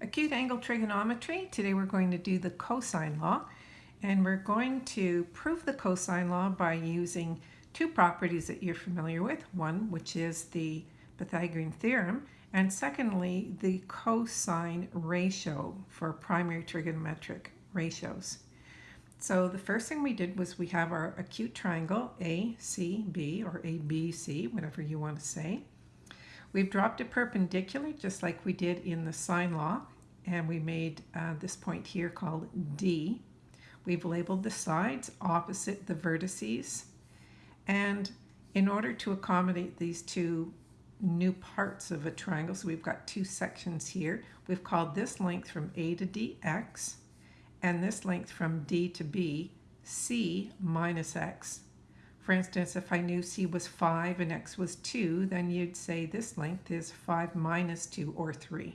Acute angle trigonometry. Today we're going to do the cosine law and we're going to prove the cosine law by using two properties that you're familiar with. One which is the Pythagorean theorem and secondly the cosine ratio for primary trigonometric ratios. So the first thing we did was we have our acute triangle ACB or ABC, whatever you want to say. We've dropped it perpendicular just like we did in the sine law and we made uh, this point here called D. We've labeled the sides opposite the vertices and in order to accommodate these two new parts of a triangle, so we've got two sections here, we've called this length from A to D x and this length from D to B C minus x. For instance, if I knew C was 5 and X was 2, then you'd say this length is 5 minus 2 or 3.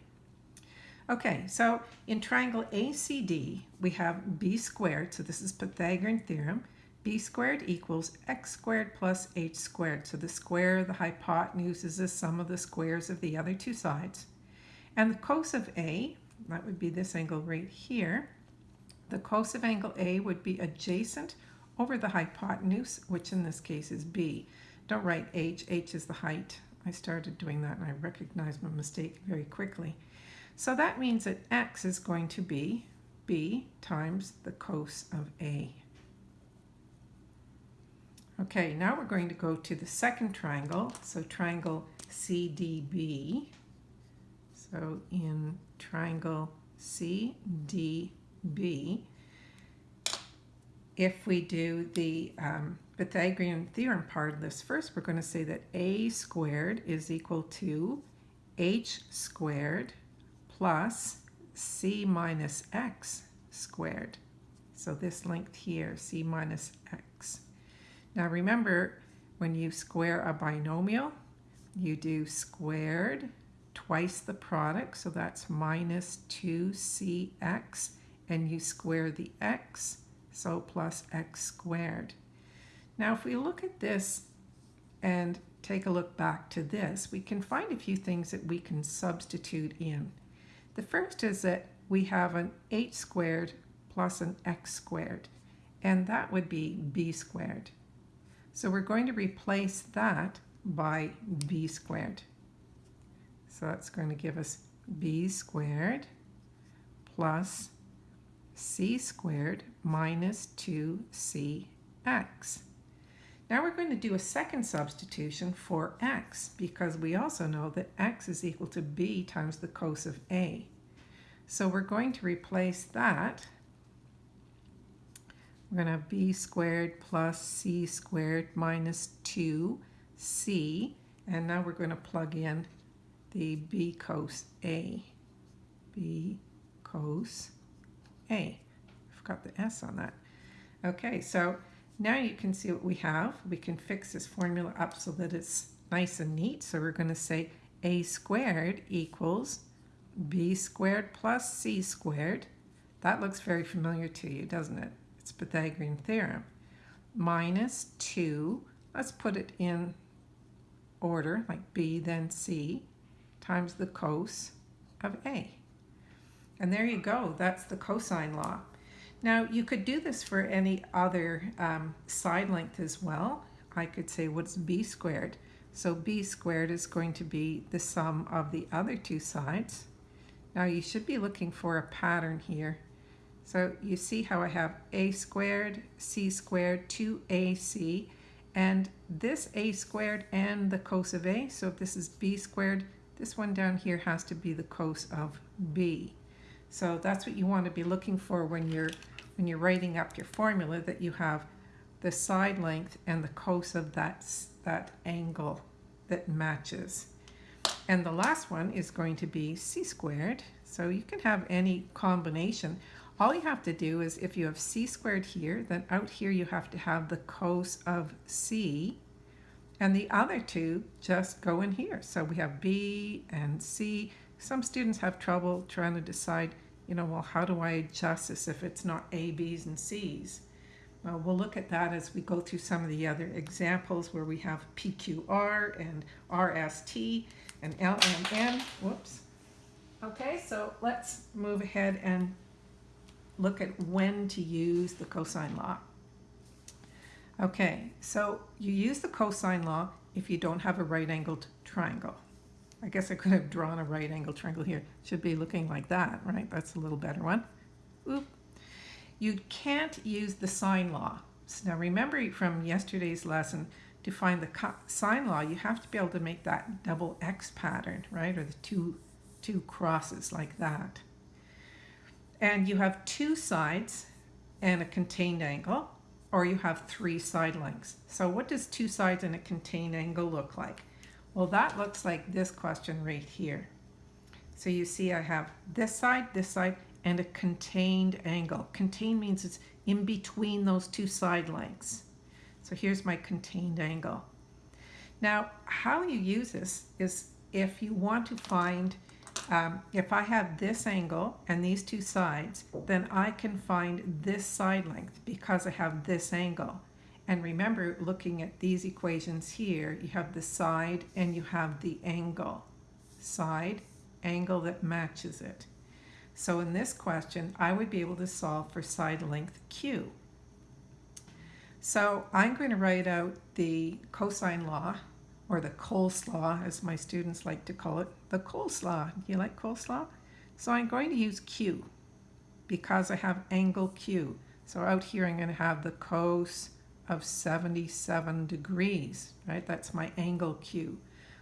Okay, so in triangle ACD, we have b squared, so this is Pythagorean theorem, b squared equals x squared plus h squared. So the square of the hypotenuse is the sum of the squares of the other two sides. And the cos of A, that would be this angle right here, the cos of angle A would be adjacent over the hypotenuse, which in this case is b. Don't write h, h is the height. I started doing that and I recognized my mistake very quickly. So that means that x is going to be b times the cos of a. Okay, now we're going to go to the second triangle, so triangle CDB. So in triangle CDB, if we do the um, Pythagorean theorem part of this first, we're going to say that a squared is equal to h squared plus c minus x squared. So this length here, c minus x. Now remember, when you square a binomial, you do squared twice the product, so that's minus 2cx, and you square the x, so plus x squared. Now if we look at this and take a look back to this, we can find a few things that we can substitute in. The first is that we have an h squared plus an x squared, and that would be b squared. So we're going to replace that by b squared. So that's going to give us b squared plus c squared minus 2cx. Now we're going to do a second substitution for x because we also know that x is equal to b times the cos of a. So we're going to replace that. We're going to have b squared plus c squared minus 2c. And now we're going to plug in the b cos a. b cos a. I forgot the s on that. Okay, so now you can see what we have. We can fix this formula up so that it's nice and neat. So we're going to say a squared equals b squared plus c squared. That looks very familiar to you, doesn't it? It's Pythagorean theorem. Minus 2, let's put it in order, like b then c, times the cos of a. And there you go, that's the cosine law. Now you could do this for any other um, side length as well. I could say what's b squared? So b squared is going to be the sum of the other two sides. Now you should be looking for a pattern here. So you see how I have a squared, c squared, 2ac, and this a squared and the cos of a. So if this is b squared, this one down here has to be the cos of b. So that's what you want to be looking for when you're when you're writing up your formula that you have the side length and the cos of that, that angle that matches. And the last one is going to be c squared. So you can have any combination. All you have to do is if you have c squared here, then out here you have to have the cos of c. And the other two just go in here. So we have b and c. Some students have trouble trying to decide, you know, well, how do I adjust this if it's not A, B's, and C's? Well, we'll look at that as we go through some of the other examples where we have PQR and RST and LMN. Whoops. Okay, so let's move ahead and look at when to use the cosine law. Okay, so you use the cosine law if you don't have a right-angled triangle. I guess I could have drawn a right angle triangle here. Should be looking like that, right? That's a little better one. Oop. You can't use the sine law. So now remember from yesterday's lesson, to find the sine law, you have to be able to make that double X pattern, right? Or the two, two crosses like that. And you have two sides and a contained angle, or you have three side lengths. So what does two sides and a contained angle look like? Well, that looks like this question right here. So you see I have this side, this side, and a contained angle. Contained means it's in between those two side lengths. So here's my contained angle. Now, how you use this is if you want to find, um, if I have this angle and these two sides, then I can find this side length because I have this angle. And remember, looking at these equations here, you have the side and you have the angle. Side, angle that matches it. So in this question, I would be able to solve for side length Q. So I'm going to write out the cosine law, or the coleslaw, as my students like to call it. The coleslaw. Do you like coleslaw? So I'm going to use Q because I have angle Q. So out here I'm going to have the cos of 77 degrees, right? That's my angle Q.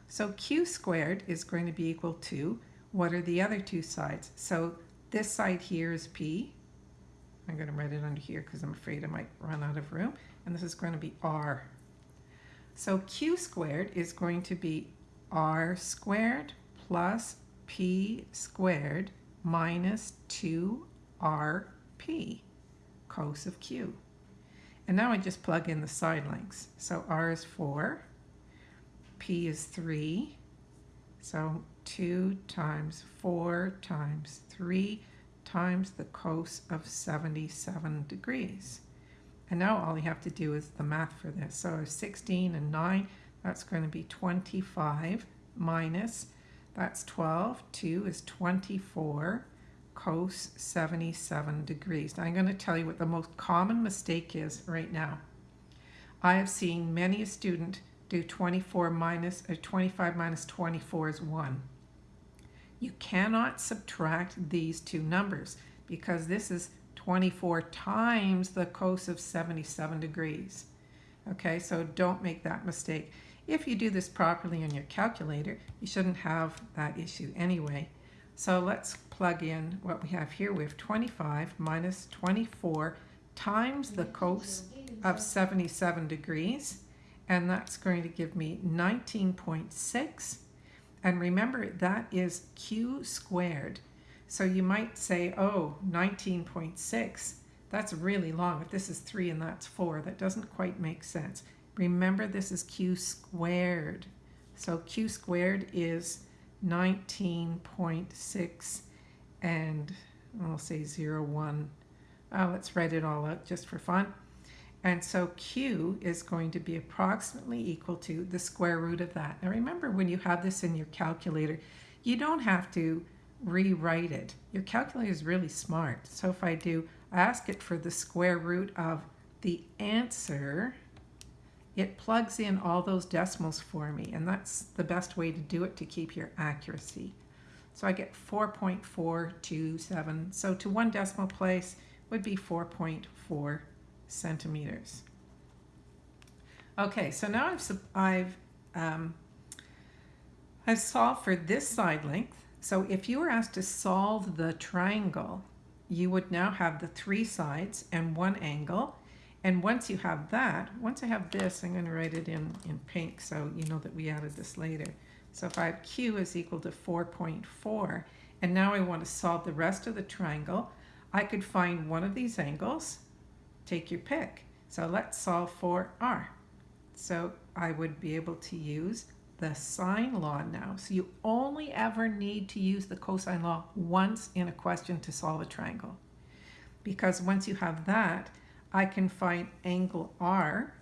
So Q squared is going to be equal to, what are the other two sides? So this side here is P. I'm going to write it under here because I'm afraid I might run out of room and this is going to be r. So q squared is going to be r squared plus p squared minus 2rp, cos of q. And now I just plug in the side lengths. So r is 4, p is 3, so 2 times 4 times 3 times the cos of 77 degrees. And now all you have to do is the math for this. So 16 and 9, that's going to be 25 minus, that's 12. 2 is 24 cos 77 degrees. Now I'm going to tell you what the most common mistake is right now. I have seen many a student do 24 minus, or 25 minus 24 is 1. You cannot subtract these two numbers because this is 24 times the cos of 77 degrees. Okay, so don't make that mistake. If you do this properly on your calculator, you shouldn't have that issue anyway. So let's plug in what we have here. We have 25 minus 24 times the cos of 77 degrees, and that's going to give me 19.6. And remember, that is q squared. So you might say, oh, 19.6, that's really long. If this is 3 and that's 4, that doesn't quite make sense. Remember, this is q squared. So q squared is 19.6 and I'll say 0, 1. Uh, let's write it all out just for fun. And so q is going to be approximately equal to the square root of that. Now remember, when you have this in your calculator, you don't have to rewrite it. Your calculator is really smart. So if I do ask it for the square root of the answer, it plugs in all those decimals for me. And that's the best way to do it to keep your accuracy. So I get 4.427. So to one decimal place would be 4.4 centimeters. Okay, so now I've, I've, um, I've solved for this side length so if you were asked to solve the triangle, you would now have the three sides and one angle. And once you have that, once I have this, I'm going to write it in, in pink so you know that we added this later. So if I have Q is equal to 4.4, and now I want to solve the rest of the triangle, I could find one of these angles, take your pick. So let's solve for R. So I would be able to use the sine law now. So you only ever need to use the cosine law once in a question to solve a triangle. Because once you have that, I can find angle R.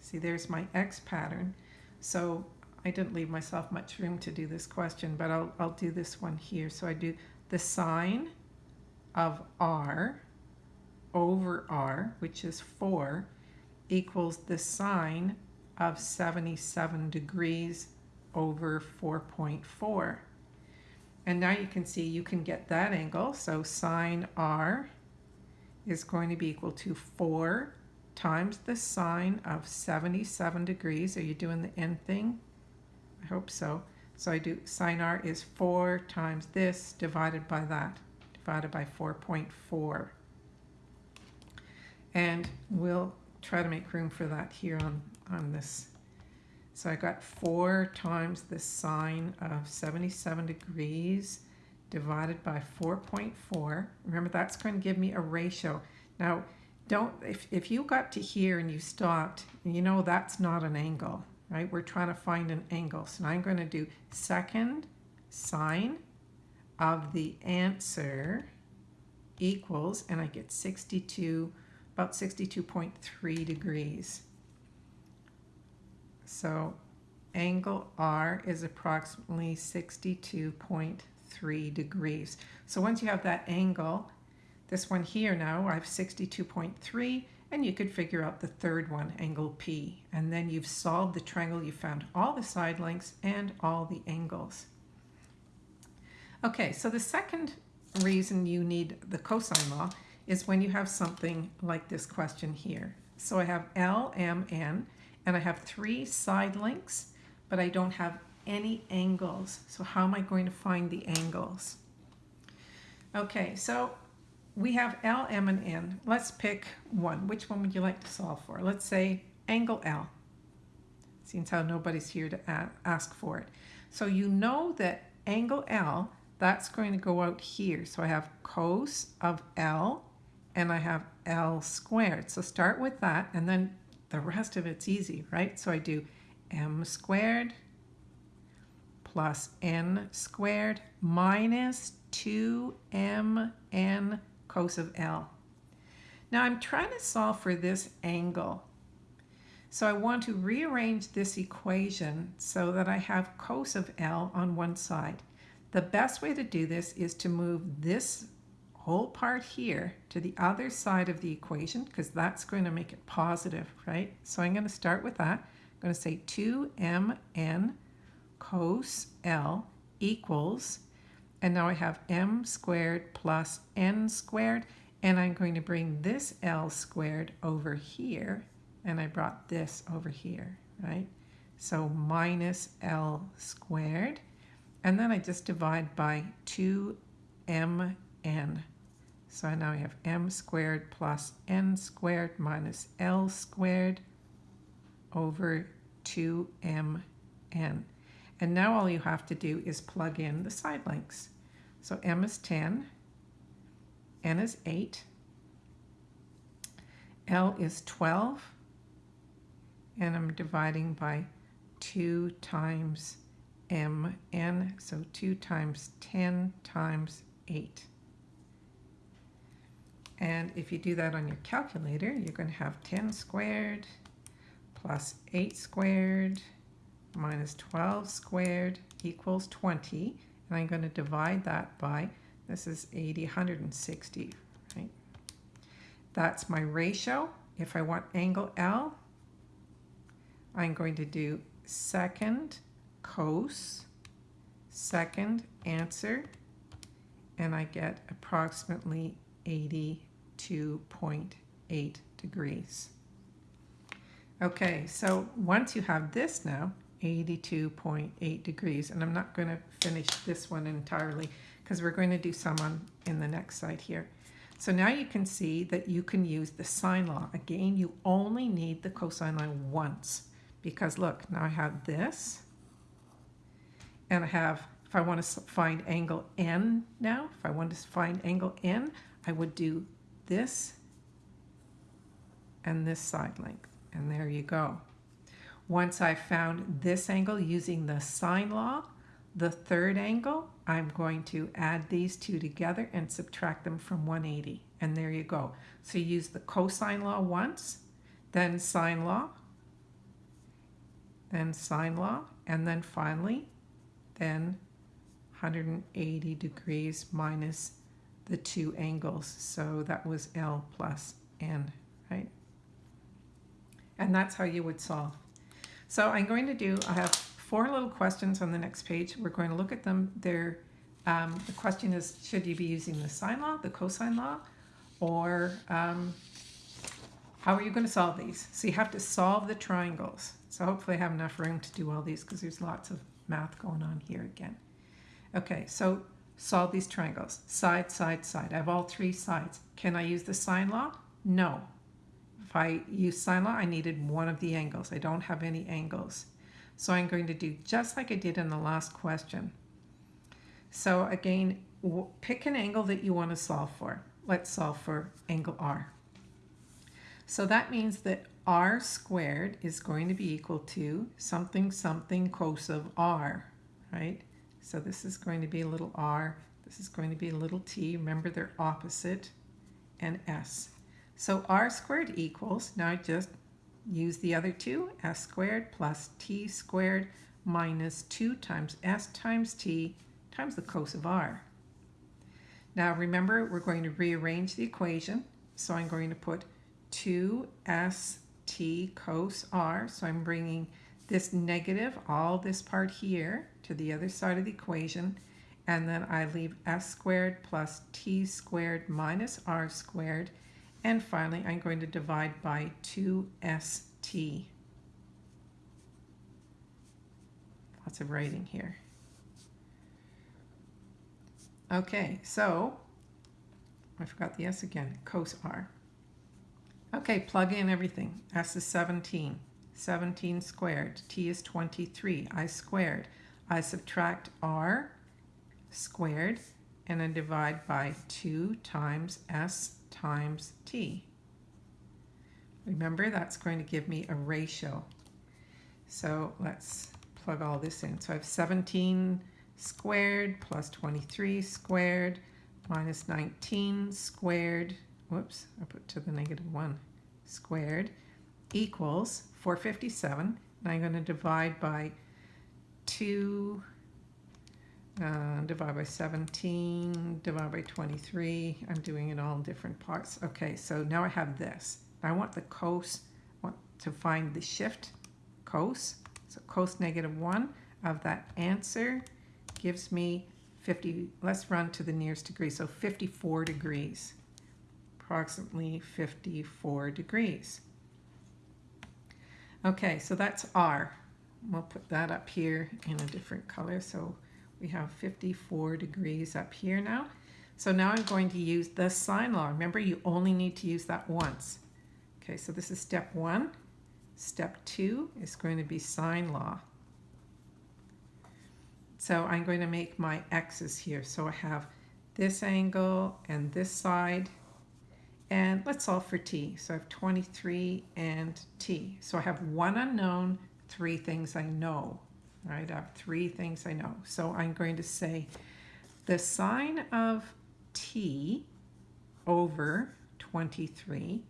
See, there's my X pattern. So I didn't leave myself much room to do this question, but I'll, I'll do this one here. So I do the sine of r over r, which is 4, equals the sine of 77 degrees over 4.4. And now you can see you can get that angle. So sine r is going to be equal to 4 times the sine of 77 degrees. Are you doing the end thing? I hope so. So I do sine r is 4 times this divided by that, divided by 4.4. And we'll try to make room for that here on, on this. So I got 4 times the sine of 77 degrees divided by 4.4. Remember, that's going to give me a ratio. Now, don't if, if you got to here and you stopped, you know that's not an angle, right? We're trying to find an angle. So now I'm going to do second sine of the answer equals, and I get 62, about 62.3 degrees. So angle R is approximately 62.3 degrees. So once you have that angle, this one here now, I have 62.3, and you could figure out the third one, angle P. And then you've solved the triangle, you found all the side lengths and all the angles. Okay, so the second reason you need the cosine law is when you have something like this question here. So I have L, M, N, and I have three side lengths, but I don't have any angles. So how am I going to find the angles? Okay, so we have L, M, and N. Let's pick one. Which one would you like to solve for? Let's say angle L. since how nobody's here to ask for it. So you know that angle L, that's going to go out here. So I have cos of L and I have L squared. So start with that and then the rest of it's easy, right? So I do M squared plus N squared minus 2mn cos of L. Now I'm trying to solve for this angle. So I want to rearrange this equation so that I have cos of L on one side. The best way to do this is to move this whole part here to the other side of the equation because that's going to make it positive, right? So I'm going to start with that. I'm going to say 2mn cos L equals and now I have m squared plus n squared. And I'm going to bring this L squared over here. And I brought this over here, right? So minus L squared. And then I just divide by 2mn. So now I have m squared plus n squared minus L squared over 2mn. And now all you have to do is plug in the side lengths. So m is 10, n is 8, l is 12, and I'm dividing by 2 times mn, so 2 times 10 times 8. And if you do that on your calculator, you're going to have 10 squared plus 8 squared minus 12 squared equals 20. And I'm going to divide that by, this is 80, 160, right? That's my ratio. If I want angle L, I'm going to do second cos, second answer, and I get approximately 82.8 degrees. Okay, so once you have this now, 82.8 degrees. And I'm not going to finish this one entirely because we're going to do some on in the next side here. So now you can see that you can use the sine law. Again, you only need the cosine law once because look, now I have this and I have, if I want to find angle N now, if I want to find angle N, I would do this and this side length. And there you go. Once I've found this angle using the sine law, the third angle, I'm going to add these two together and subtract them from 180. And there you go. So you use the cosine law once, then sine law, then sine law, And then finally, then 180 degrees minus the two angles. So that was L plus N, right? And that's how you would solve. So I'm going to do, I have four little questions on the next page. We're going to look at them. They're, um, the question is, should you be using the sine law, the cosine law, or um, how are you going to solve these? So you have to solve the triangles. So hopefully I have enough room to do all these because there's lots of math going on here again. Okay, so solve these triangles. Side, side, side. I have all three sides. Can I use the sine law? No. If I use sine law, I needed one of the angles. I don't have any angles. So I'm going to do just like I did in the last question. So again, pick an angle that you want to solve for. Let's solve for angle R. So that means that r squared is going to be equal to something something cos of r, right? So this is going to be a little r, this is going to be a little t. Remember they're opposite, and s. So r squared equals, now I just use the other two, s squared plus t squared minus 2 times s times t times the cos of r. Now remember, we're going to rearrange the equation. So I'm going to put 2st cos r. So I'm bringing this negative, all this part here, to the other side of the equation. And then I leave s squared plus t squared minus r squared. And finally, I'm going to divide by 2st. Lots of writing here. Okay, so I forgot the s again, cos r. Okay, plug in everything. S is 17. 17 squared. T is 23. I squared. I subtract R squared and then divide by 2 times S times T. Remember, that's going to give me a ratio. So let's plug all this in. So I have 17 squared plus 23 squared minus 19 squared whoops, I put to the negative 1 squared equals 457. And I'm going to divide by 2, uh, divide by 17, divide by 23. I'm doing it all in different parts. Okay, so now I have this. I want the cos, want to find the shift cos. So cos negative 1 of that answer gives me 50, let's run to the nearest degree, so 54 degrees approximately 54 degrees. Okay, so that's R. We'll put that up here in a different color. So we have 54 degrees up here now. So now I'm going to use the sine law. Remember, you only need to use that once. Okay, so this is step one. Step two is going to be sine law. So I'm going to make my x's here. So I have this angle and this side and let's solve for t. So I have 23 and t. So I have one unknown, three things I know. Right? I have three things I know. So I'm going to say the sine of t over 23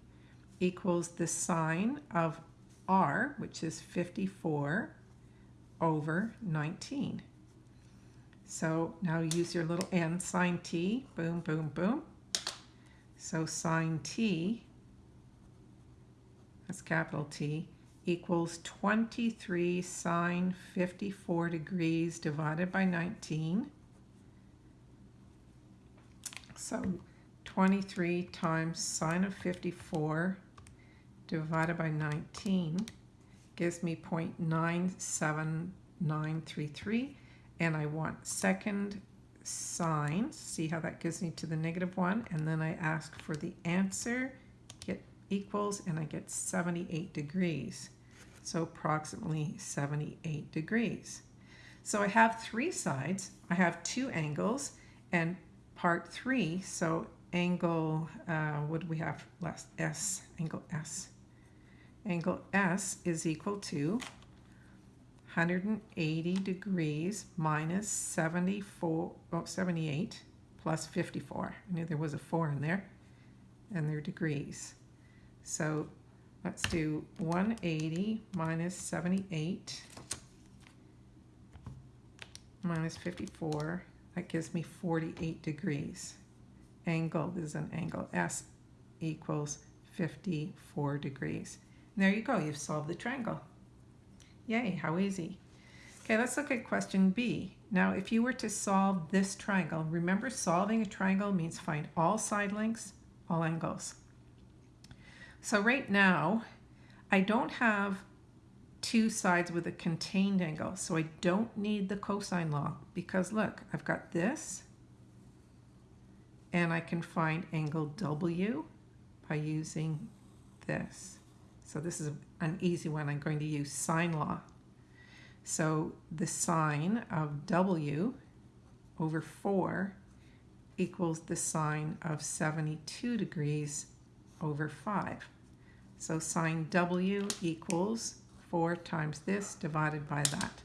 equals the sine of r, which is 54, over 19. So now use your little n sine t, boom, boom, boom. So sine t, that's capital T, equals 23 sine 54 degrees divided by 19. So 23 times sine of 54 divided by 19 gives me 0.97933 and I want second sine, see how that gives me to the negative 1, and then I ask for the answer, equals, and I get 78 degrees. So approximately 78 degrees. So I have three sides, I have two angles, and part 3, so angle, uh, what do we have left? S, angle S. Angle S is equal to 180 degrees minus 74, oh, 78 plus 54. I knew there was a 4 in there. And they're degrees. So let's do 180 minus 78 minus 54, that gives me 48 degrees. Angle this is an angle. S equals 54 degrees. And there you go, you've solved the triangle. Yay, how easy. Okay, let's look at question B. Now, if you were to solve this triangle, remember solving a triangle means find all side lengths, all angles. So right now, I don't have two sides with a contained angle, so I don't need the cosine law because look, I've got this and I can find angle W by using this. So this is an easy one. I'm going to use sine law. So the sine of W over 4 equals the sine of 72 degrees over 5. So sine W equals 4 times this divided by that.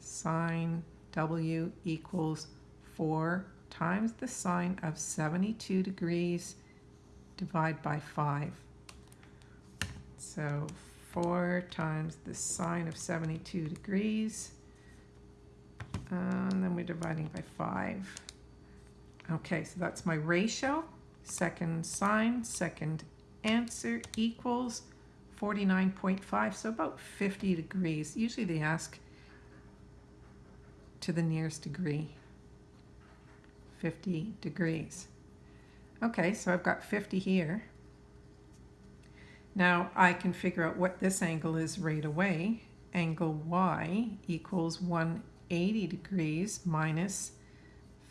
Sine W equals 4 times the sine of 72 degrees divided by 5. So 4 times the sine of 72 degrees. And then we're dividing by 5. Okay, so that's my ratio. Second sine, second answer equals 49.5, so about 50 degrees. Usually they ask to the nearest degree. 50 degrees. Okay, so I've got 50 here. Now I can figure out what this angle is right away. Angle Y equals 180 degrees minus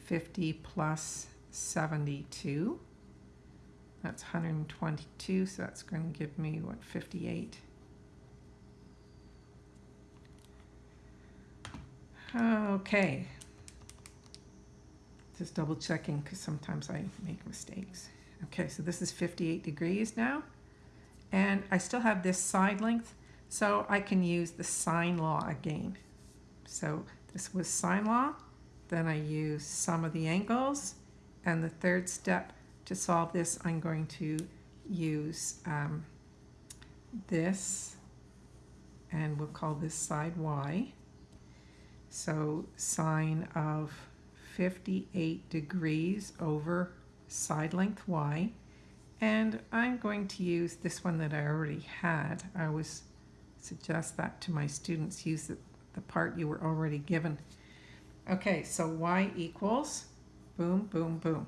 50 plus 72. That's 122, so that's going to give me, what, 58. Okay. Just double checking because sometimes I make mistakes. Okay, so this is 58 degrees now. And I still have this side length, so I can use the sine law again. So this was sine law, then I use sum of the angles, and the third step to solve this, I'm going to use um, this, and we'll call this side y. So sine of 58 degrees over side length y and I'm going to use this one that I already had. I always suggest that to my students, use the, the part you were already given. Okay, so y equals, boom, boom, boom.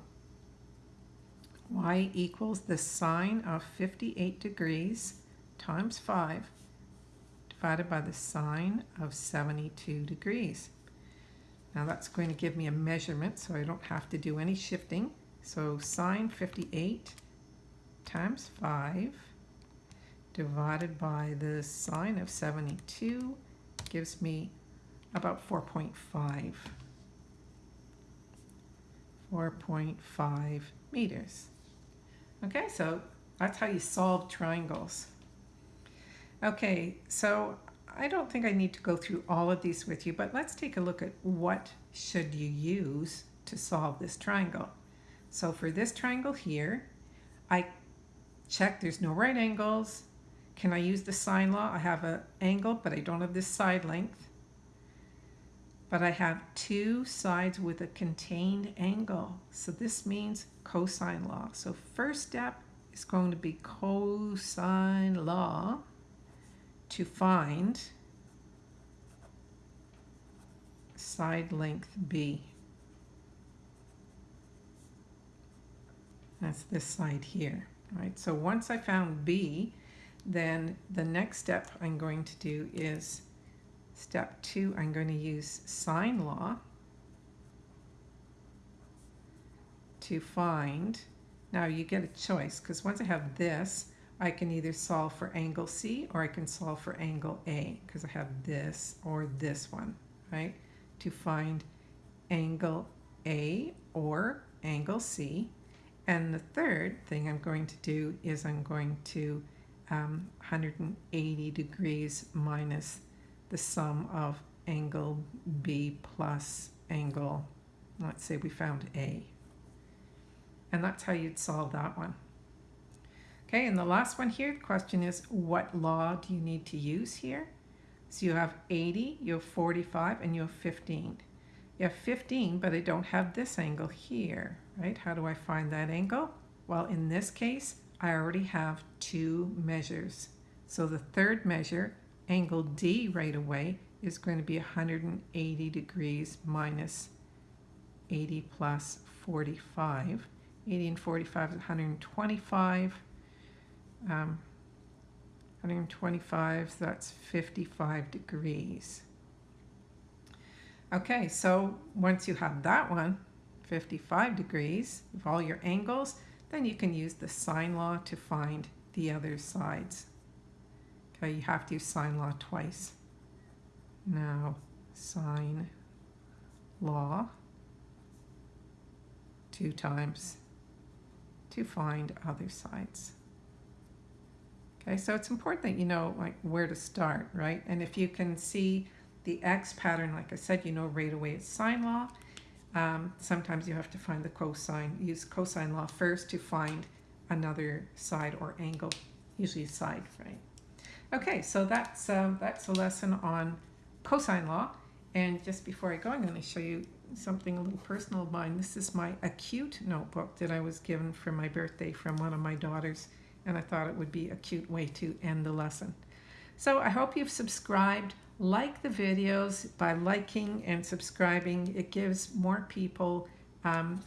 Y equals the sine of 58 degrees times 5 divided by the sine of 72 degrees. Now that's going to give me a measurement so I don't have to do any shifting. So sine 58 times 5 divided by the sine of 72 gives me about 4.5. 4.5 meters. Okay, so that's how you solve triangles. Okay, so I don't think I need to go through all of these with you, but let's take a look at what should you use to solve this triangle. So for this triangle here, I check there's no right angles. Can I use the sine law? I have an angle, but I don't have this side length. But I have two sides with a contained angle. So this means cosine law. So first step is going to be cosine law to find side length B. That's this side here right? So once I found B, then the next step I'm going to do is step two, I'm going to use sine law to find, now you get a choice because once I have this, I can either solve for angle C or I can solve for angle A because I have this or this one, right? To find angle A or angle C, and the third thing I'm going to do is I'm going to um, 180 degrees minus the sum of angle B plus angle, let's say we found A. And that's how you'd solve that one. Okay, and the last one here, the question is, what law do you need to use here? So you have 80, you have 45, and you have 15. You have 15, but I don't have this angle here, right? How do I find that angle? Well, in this case, I already have two measures. So the third measure, angle D right away, is going to be 180 degrees minus 80 plus 45. 80 and 45 is 125. Um, 125, so that's 55 degrees. Okay, so once you have that one, 55 degrees, of all your angles, then you can use the sine law to find the other sides. Okay, you have to use sine law twice. Now, sine law two times to find other sides. Okay, so it's important that you know like where to start, right? And if you can see the X pattern, like I said, you know right away it's sine law. Um, sometimes you have to find the cosine, use cosine law first to find another side or angle, usually side, right? Okay, so that's, um, that's a lesson on cosine law. And just before I go, I'm going to show you something a little personal of mine. This is my acute notebook that I was given for my birthday from one of my daughters and I thought it would be a cute way to end the lesson. So I hope you've subscribed. Like the videos by liking and subscribing. It gives more people um,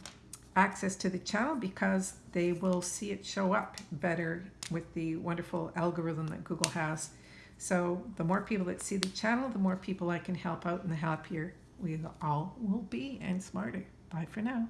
access to the channel because they will see it show up better with the wonderful algorithm that Google has. So the more people that see the channel, the more people I can help out and the happier we all will be and smarter. Bye for now.